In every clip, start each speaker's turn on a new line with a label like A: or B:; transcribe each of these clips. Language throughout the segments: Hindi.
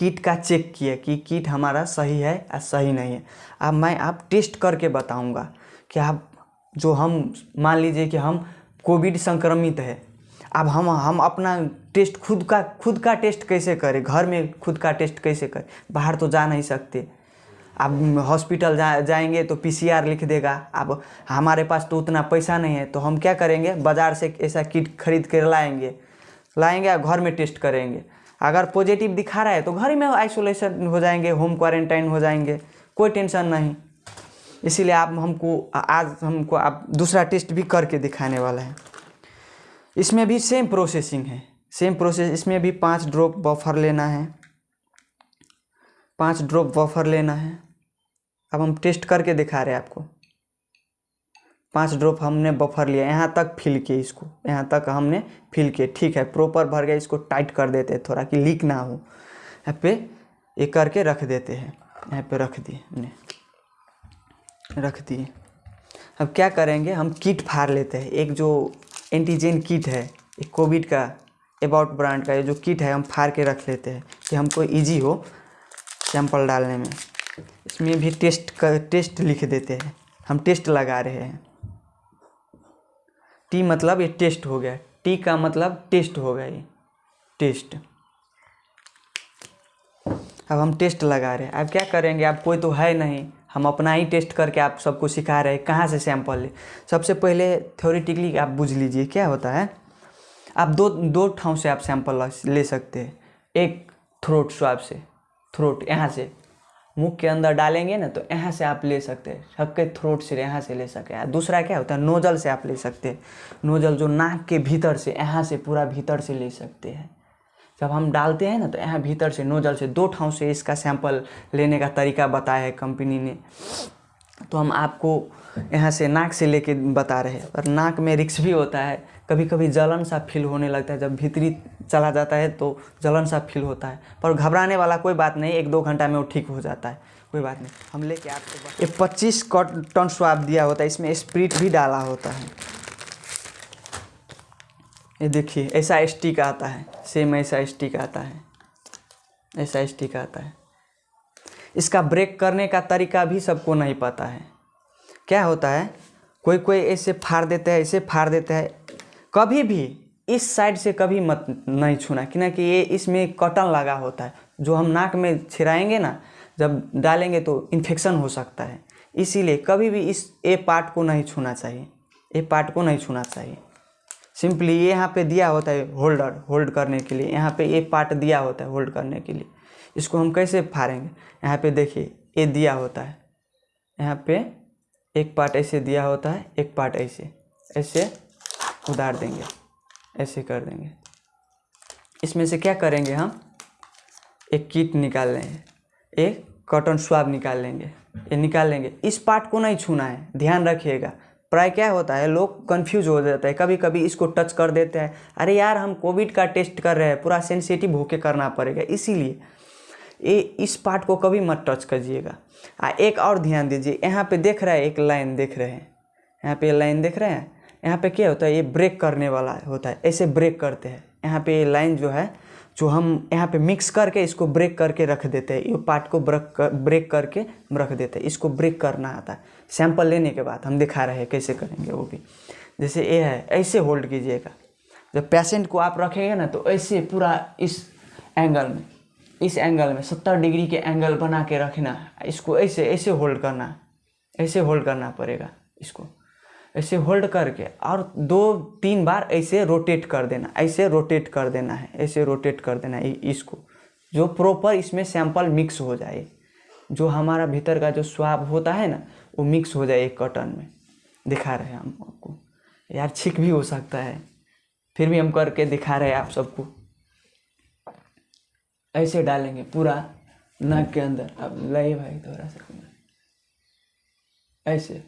A: किट का चेक किए कि किट हमारा सही है या सही नहीं है। अब मैं आप टेस्ट करके बताऊँगा कि आप जो हम, मान लीजिए कि हम कोविड संक्रमित है, अब हम हम अपना टेस्ट खुद का खुद का टेस्ट कैसे करें? घर में खुद का टेस्ट कैसे करें? बाहर तो जा नहीं सकते। अब हॉस्पिटल जा, जाएँगे तो पीसीआर लिख देगा। अब हमारे पास तो उतना पैसा नहीं है तो हम क्या करेंगे? बाज़ार से ऐसा किट खरीद कर लाएँगे। लाएँगे और घर में टेस्ट करेंगे। अगर पॉजिटिव दिखा रहा है तो घर में आइसोलेशन हो जाएँगे होम क्वारंटाइन हो जाएँगे, कोई टेंशन नहीं। इसीलिए आप, हमको, आज हमको आप दूसरा टेस्ट भी करके दिखाने वाला है। इसमें भी सेम प्रोसेसिंग है। सेम प्रोसेस इसमें भी पाँच ड्रॉप बफर लेना है। पाँच ड्रॉप बफर लेना है। अब हम टेस्ट करके दिखा रहे हैं आपको। पाँच ड्रॉप हमने बफर लिया, यहाँ तक फिल किए इसको, यहाँ तक हमने फिल किए। ठीक है प्रॉपर भर गया, इसको टाइट कर देते हैं थोड़ा कि लीक ना हो। यहाँ पे ये करके रख देते हैं, यहाँ पे रख दिए हमने, रख दिए। अब क्या करेंगे, हम किट फाड़ लेते हैं। एक जो एंटीजन किट है, एक कोविड का अबाउट ब्रांड का ये जो किट है, हम फाड़ के रख लेते हैं कि हमको इजी हो सैंपल डालने में। इसमें भी टेस्ट कर टेस्ट लिख देते हैं। हम टेस्ट लगा रहे हैं। टी मतलब ये टेस्ट हो गया, टी का मतलब टेस्ट हो गया ये, टेस्ट। अब हम टेस्ट लगा रहे हैं। अब क्या करेंगे? अब कोई तो है नहीं। हम अपना ही टेस्ट करके आप सबको सिखा रहे हैं, कहाँ से सैंपल ले। सबसे पहले थ्योरेटिकली आप बुझ लीजिए, क्या होता है? आप दो दो ठाव से आप सैंपल ले सकते हैं। एक थ्रोट स्वाब से थ्रोट यहाँ से। मुख के अंदर डालेंगे ना तो यहाँ से आप ले सकते हैं। सबके थ्रोट से यहाँ से ले सकते हैं। दूसरा क्या होता है? नोजल से आप ले सकते हैं। नोजल जो नाक के भीतर से, यहाँ से पूरा भीतर से ले सकते हैं। जब हम डालते हैं ना तो यहाँ भीतर से नोजल से दो ठाव से इसका सैंपल लेने का तरीका बताया है कंपनी ने। तो हम आपको यहाँ से नाक से लेके बता रहे और नाक में रिक्स भी होता है। कभी कभी जलन सा फील होने लगता है। जब भीतरी चला जाता है तो जलन सा फील होता है। पर घबराने वाला कोई बात नहीं, एक दो घंटा में वो ठीक हो जाता है। कोई बात नहीं। हम लेके आपको ये पच्चीस टन स्वाब दिया होता है। इसमें स्प्रिट भी डाला होता है। ये देखिए ऐसा स्टिक आता है। सेम ऐसा स्टिक आता है। ऐसा स्टिक आता है। इसका ब्रेक करने का तरीका भी सबको नहीं पता है। क्या होता है? कोई कोई ऐसे फाड़ देते हैं, ऐसे फाड़ देते हैं। कभी भी इस साइड से कभी मत, नहीं छूना, कि ना कि ये इसमें कटन लगा होता है। जो हम नाक में छिराएँगे ना, जब डालेंगे तो इन्फेक्शन हो सकता है। इसीलिए कभी भी इस ए पार्ट को नहीं छूना चाहिए। ए पार्ट को नहीं छूना चाहिए। सिंपली ये यहाँ पे दिया होता है होल्डर होल्ड करने के लिए। यहाँ पे ये पार्ट दिया होता है होल्ड करने के लिए। इसको हम कैसे फाड़ेंगे? यहाँ पे देखिए, ये दिया होता है। यहाँ पे एक पार्ट ऐसे दिया होता है, एक पार्ट ऐसे। ऐसे उधार देंगे, ऐसे कर देंगे। इसमें से क्या करेंगे हम? एक किट निकाल लेंगे, एक कॉटन स्वाब निकाल लेंगे, ये निकाल लेंगे। इस पार्ट को नहीं छूना है, ध्यान रखिएगा। प्राय क्या होता है, लोग कंफ्यूज हो जाते हैं कभी कभी इसको टच कर देते हैं। अरे यार, हम कोविड का टेस्ट कर रहे हैं, पूरा सेंसिटिव होके करना पड़ेगा, इसीलिए। ये इस पार्ट को कभी मत टच कीजिएगा आ एक और ध्यान दीजिए। यहाँ पे देख रहे हैं एक लाइन देख रहे हैं। यहाँ पे लाइन देख रहे हैं। यहाँ पे क्या होता है ये ब्रेक करने वाला होता है। ऐसे ब्रेक करते हैं। यहाँ पे लाइन जो है जो हम यहाँ पे मिक्स करके इसको ब्रेक करके रख देते हैं। ये पार्ट को ब्रेक कर, ब्रेक करके रख देते हैं। इसको ब्रेक करना आता है। सैंपल लेने के बाद हम दिखा रहे हैं कैसे करेंगे वो भी। जैसे ये है ऐसे होल्ड कीजिएगा। जब पेशेंट को आप रखेंगे ना तो ऐसे पूरा इस एंगल में। इस एंगल में, सत्तर डिग्री के एंगल बना के रखना, इसको ऐसे ऐसे होल्ड करना, ऐसे होल्ड करना पड़ेगा इसको। ऐसे होल्ड करके और दो, तीन बार ऐसे रोटेट कर देना, ऐसे रोटेट कर देना है, ऐसे रोटेट कर देना है इसको। जो प्रॉपर इसमें सैंपल मिक्स हो जाए, जो हमारा भीतर का जो स्वाब होता है ना, वो मिक्स हो जाए एक कॉटन में। दिखा रहे हैं हम आपको। यार, छिक भी हो सकता है। फिर भी हम करके दिखा रहे हैं आप सबको। ऐसे डालेंगे पूरा नाक के अंदर। अब लाइए भाई थोड़ा सा ऐसे।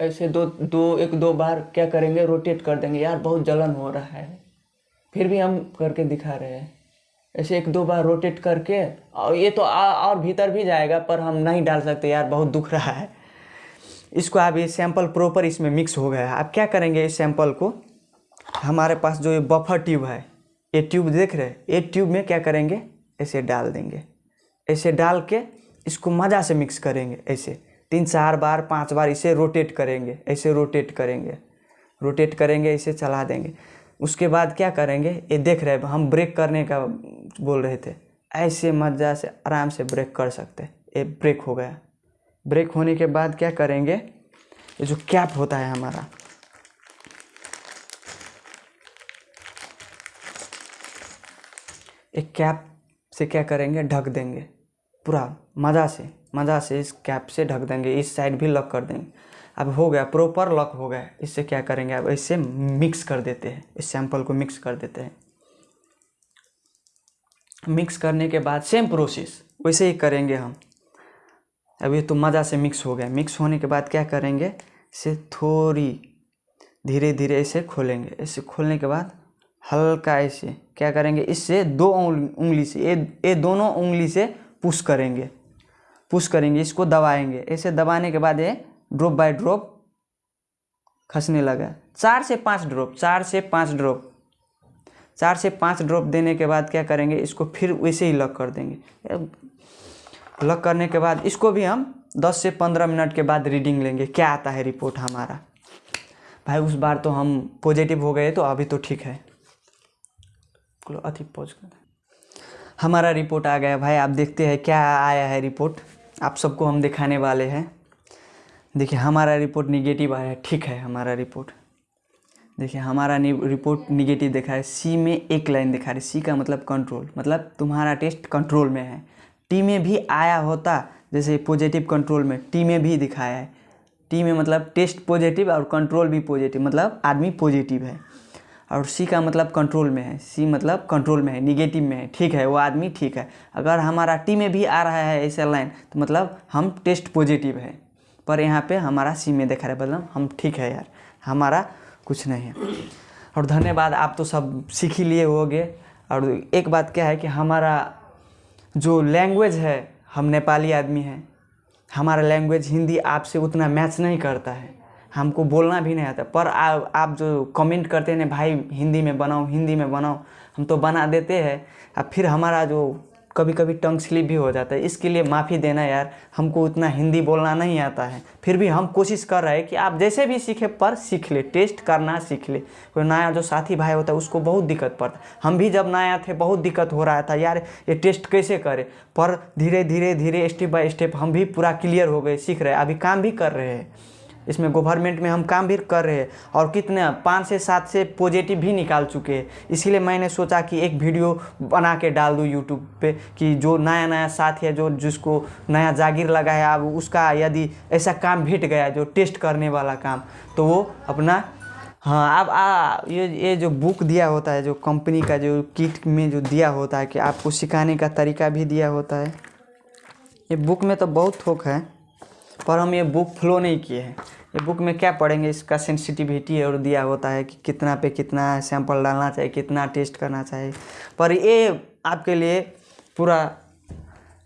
A: ऐसे दो दो एक दो बार क्या करेंगे रोटेट कर देंगे। यार बहुत जलन हो रहा है। फिर भी हम करके दिखा रहे हैं। ऐसे एक दो बार रोटेट करके और ये तो आ, और भीतर भी जाएगा पर हम नहीं डाल सकते। यार बहुत दुख रहा है। इसको आप ये सैंपल प्रॉपर इसमें मिक्स हो गया। है आप क्या करेंगे इस सैंपल को? हमारे पास जो ये बफर ट्यूब है, ये ट्यूब देख रहे हैं? ये ट्यूब में क्या करेंगे? ऐसे डाल देंगे। ऐसे डाल के इसको मज़ा से मिक्स करेंगे। ऐसे तीन चार बार, पाँच बार इसे रोटेट करेंगे। ऐसे रोटेट करेंगे। रोटेट करेंगे, इसे चला देंगे। उसके बाद क्या करेंगे? ये देख रहे हैं, हम ब्रेक करने का बोल रहे थे। ऐसे मज़ा से, आराम से ब्रेक कर सकते ये ब्रेक हो गया। ब्रेक होने के बाद क्या करेंगे? ये जो कैप होता है हमारा, एक कैप से क्या करेंगे? ढक देंगे। पूरा मज़ा से मज़ा से इस कैप से ढक देंगे। इस साइड भी लॉक कर देंगे। अब हो गया प्रॉपर लॉक हो गया। इससे क्या करेंगे? अब इससे मिक्स कर देते हैं। इस सैंपल को मिक्स कर देते हैं। मिक्स करने के बाद सेम प्रोसेस वैसे ही करेंगे हम। अब ये तो मज़ा से मिक्स हो गया। मिक्स होने के बाद क्या करेंगे? इसे थोड़ी धीरे धीरे इसे खोलेंगे। इसे खोलने के बाद हल्का ऐसे क्या करेंगे? इससे दो उंगली से, ये ये दोनों उंगली से पुश करेंगे। पुश करेंगे, इसको दबाएँगे। ऐसे दबाने के बाद ये ड्रॉप बाय ड्रॉप खसने लगा। चार से पाँच ड्रॉप चार से पाँच ड्रॉप चार से पाँच ड्रॉप देने के बाद क्या करेंगे? इसको फिर वैसे ही लॉक कर देंगे। लॉक करने के बाद इसको भी हम दस से पंद्रह मिनट के बाद रीडिंग लेंगे। क्या आता है रिपोर्ट हमारा? भाई, उस बार तो हम पॉजिटिव हो गए तो अभी तो ठीक है। अति पॉज हमारा रिपोर्ट आ गया। भाई, आप देखते हैं क्या आया है रिपोर्ट आप सबको हम दिखाने वाले हैं। देखिए, हमारा रिपोर्ट निगेटिव आया है। ठीक है, हमारा रिपोर्ट देखिए, हमारा रिपोर्ट निगेटिव दिखा है। सी में एक लाइन दिखा रही सी का मतलब कंट्रोल मतलब तुम्हारा टेस्ट कंट्रोल में है। टी में भी आया होता, जैसे पॉजिटिव कंट्रोल में, टी में भी दिखाया है। टी में मतलब टेस्ट पॉजिटिव और कंट्रोल भी पॉजिटिव मतलब आदमी पॉजिटिव है। और सी का मतलब कंट्रोल में है। सी मतलब कंट्रोल में है निगेटिव में है। ठीक है, वो आदमी ठीक है। अगर हमारा टी में भी आ रहा है ऐसा लाइन तो मतलब हम टेस्ट पॉजिटिव है। पर यहाँ पे हमारा सी में देखा रहा है मतलब हम ठीक है यार। हमारा कुछ नहीं है। और धन्यवाद, आप तो सब सीख ही लिए होगे। और एक बात क्या है कि हमारा जो लैंग्वेज है हम नेपाली आदमी हैं। हमारा लैंग्वेज हिंदी आपसे उतना मैच नहीं करता है। हमको बोलना भी नहीं आता। पर आ, आप जो कमेंट करते हैं भाई हिंदी में बनाओ हिंदी में बनाओ। हम तो बना देते हैं। अब फिर हमारा जो कभी कभी टंग स्लिप भी हो जाता है। इसके लिए माफ़ी देना यार, हमको उतना हिंदी बोलना नहीं आता है। फिर भी हम कोशिश कर रहे हैं कि आप जैसे भी सीखे, पर सीख ले, टेस्ट करना सीख ले। कोई नया जो साथी भाई होता है, उसको बहुत दिक्कत पड़ता हम भी जब नया थे, बहुत दिक्कत हो रहा था, यार ये टेस्ट कैसे करें? पर धीरे धीरे धीरे स्टेप बाय स्टेप हम भी पूरा क्लियर हो गए, सीख रहे अभी काम भी कर रहे हैं। इसमें गवर्नमेंट में हम काम भी कर रहे हैं और कितने, पाँच से सात से पॉजिटिव भी निकाल चुके हैं। इसीलिए मैंने सोचा कि एक वीडियो बना के डाल दूँ यूट्यूब पे कि जो नया नया साथी है, जो जिसको नया जागीर लगा है अब उसका यदि ऐसा काम भेट गया, जो टेस्ट करने वाला काम तो वो अपना हाँ अब, आ, ये ये जो बुक दिया होता है, जो कंपनी का जो किट में जो दिया होता है कि आपको सिखाने का तरीका भी दिया होता है। ये बुक में तो बहुत थोक है। पर हम ये बुक फ्लो नहीं किए हैं। ये बुक में क्या पढ़ेंगे? इसका सेंसिटिविटी और दिया होता है कि कितना पे कितना सैंपल डालना चाहिए, कितना टेस्ट करना चाहिए। पर ये आपके लिए पूरा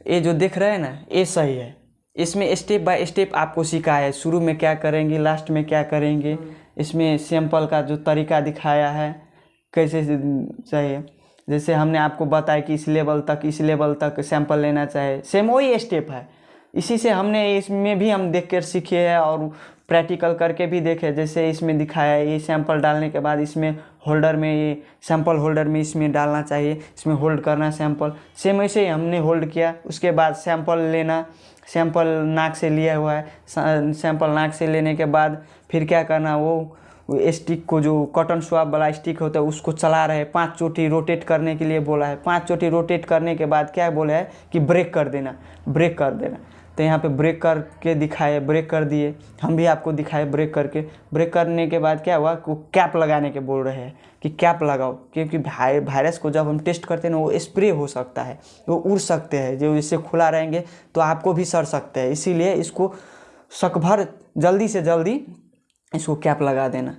A: ये जो देख रहे हैं ना, ये सही है। इसमें स्टेप बाय स्टेप आपको सिखाया है। शुरू में क्या करेंगे लास्ट में क्या करेंगे, इसमें सैंपल का जो तरीका दिखाया है, कैसे चाहिए। जैसे हमने आपको बताया कि इस लेवल तक, इस लेवल तक सैंपल लेना चाहिए। सेम वही स्टेप है। इसी से हमने इसमें भी हम देख कर सीखे हैं और प्रैक्टिकल करके भी देखे, जैसे इसमें दिखाया है, ये सैंपल डालने के बाद इसमें होल्डर में, ये सैंपल होल्डर में इसमें डालना चाहिए, इसमें होल्ड करना सैंपल सेम ऐसे ही हमने होल्ड किया, उसके बाद सैंपल लेना सैंपल नाक से लिया हुआ है सैंपल नाक से लेने के बाद फिर क्या करना, वो स्टिक को जो कॉटन स्वाब वाला स्टिक होता है, उसको चला रहे, पाँच चोटी रोटेट करने के लिए बोला है। पाँच चोटी रोटेट करने के बाद क्या बोला है कि ब्रेक कर देना ब्रेक कर देना। तो यहाँ पे ब्रेक करके दिखाए ब्रेक कर दिए। हम भी आपको दिखाए ब्रेक करके। ब्रेक करने के बाद क्या हुआ? वो कैप लगाने के बोल रहे हैं कि कैप लगाओ, क्योंकि वायरस को जब हम टेस्ट करते हैं ना, वो स्प्रे हो सकता है, वो उड़ सकते हैं, जो इससे खुला रहेंगे तो आपको भी सड़ सकते हैं। इसीलिए इसको सकभर जल्दी से जल्दी इसको कैप लगा देना।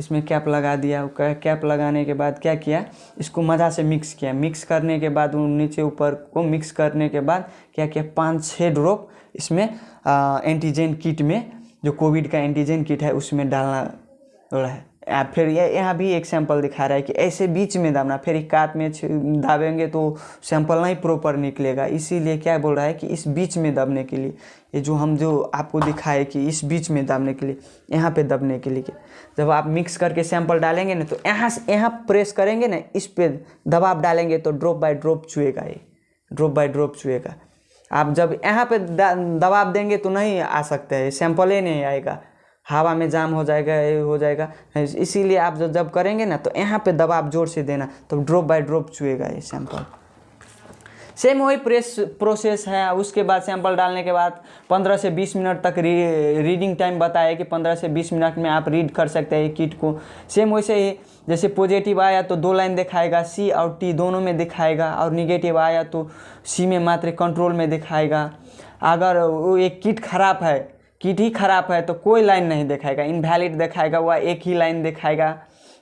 A: इसमें कैप लगा दिया कैप लगाने के बाद क्या किया? इसको मज़ा से मिक्स किया। मिक्स करने के बाद नीचे ऊपर को मिक्स करने के बाद क्या किया? पाँच छः ड्रॉप इसमें एंटीजन किट में, जो कोविड का एंटीजन किट है, उसमें डालना है। आ, फिर ये यहाँ भी एक सैंपल दिखा रहा है कि ऐसे बीच में दाबना फिर इक्कात में छ- दाबेंगे तो सैंपल नहीं प्रॉपर निकलेगा। इसीलिए क्या बोल रहा है कि इस बीच में दबने के लिए ये जो हम जो आपको दिखाए कि इस बीच में दाबने के लिए यहाँ पे दबने के लिए जब आप मिक्स करके सैंपल डालेंगे ना तो यहाँ से यहाँ प्रेस करेंगे ना इस पर दबाव डालेंगे तो ड्रॉप बाय ड्रॉप चुएगा ये ड्रॉप बाय ड्रॉप चुएगा आप जब यहाँ पे दा- दबाव देंगे तो नहीं आ सकता है सैंपल ही नहीं आएगा। हवा में जाम हो जाएगा ये हो जाएगा। इसीलिए आप जब जब करेंगे ना तो यहाँ पे दबाव ज़ोर से देना तो ड्रॉप बाय ड्रॉप चुएगा ये सैंपल सेम वही प्रेस प्रोसेस है उसके बाद सैंपल डालने के बाद 15 से 20 मिनट तक री, रीडिंग टाइम बताया कि 15 से 20 मिनट में आप रीड कर सकते हैं किट को। सेम वैसे ही जैसे पॉजिटिव आया तो दो लाइन दिखाएगा सी और टी दोनों में दिखाएगा और निगेटिव आया तो सी में मात्र कंट्रोल में दिखाएगा। अगर वो एक किट खराब है किट ही खराब है तो कोई लाइन नहीं दिखाएगा। इनवैलिड दिखाएगा वह एक ही लाइन दिखाएगा।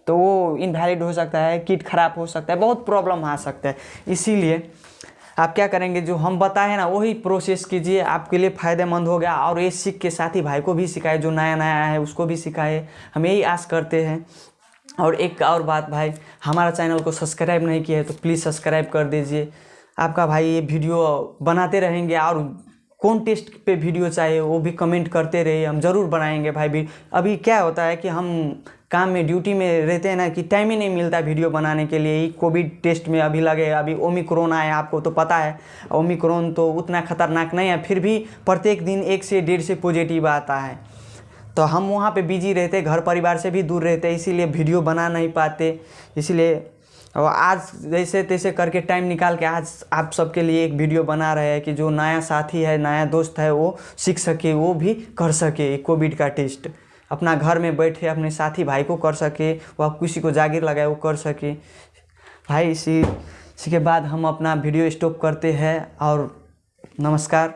A: तो वो इनवैलिड हो सकता है, किट खराब हो सकता है, बहुत प्रॉब्लम आ सकता है। इसीलिए आप क्या करेंगे, जो हम बताए ना, वही प्रोसेस कीजिए। आपके लिए फ़ायदेमंद हो गया। और ये सीख के साथ ही भाई को भी सिखाए, जो नया नया है, उसको भी सिखाए। हम यही आस करते हैं। और एक और बात भाई, हमारा चैनल को सब्सक्राइब नहीं किया है तो प्लीज़ सब्सक्राइब कर दीजिए। आपका भाई ये वीडियो बनाते रहेंगे और कौन टेस्ट पे वीडियो चाहिए, वो भी कमेंट करते रहिए, हम ज़रूर बनाएँगे भाई भी। अभी क्या होता है कि हम काम में ड्यूटी में रहते हैं ना कि टाइम ही नहीं मिलता वीडियो बनाने के लिए। कोविड टेस्ट में अभी लगे, अभी ओमिक्रोन आया, आपको तो पता है। ओमिक्रोन तो उतना खतरनाक नहीं है, फिर भी प्रत्येक दिन एक से डेढ़ से पॉजिटिव आता है। तो हम वहाँ पे बिज़ी रहते, घर परिवार से भी दूर रहते, इसीलिए वीडियो बना नहीं पाते। इसलिए और आज जैसे तैसे करके टाइम निकाल के आज आप सबके लिए एक वीडियो बना रहे हैं कि जो नया साथी है, नया दोस्त है, वो सीख सके, वो भी कर सके कोविड का टेस्ट अपना घर में बैठे, अपने साथी भाई को कर सके वह किसी को जागीर लगाए, वो कर सके। भाई, इसी इसी के बाद हम अपना वीडियो स्टॉप करते हैं और नमस्कार।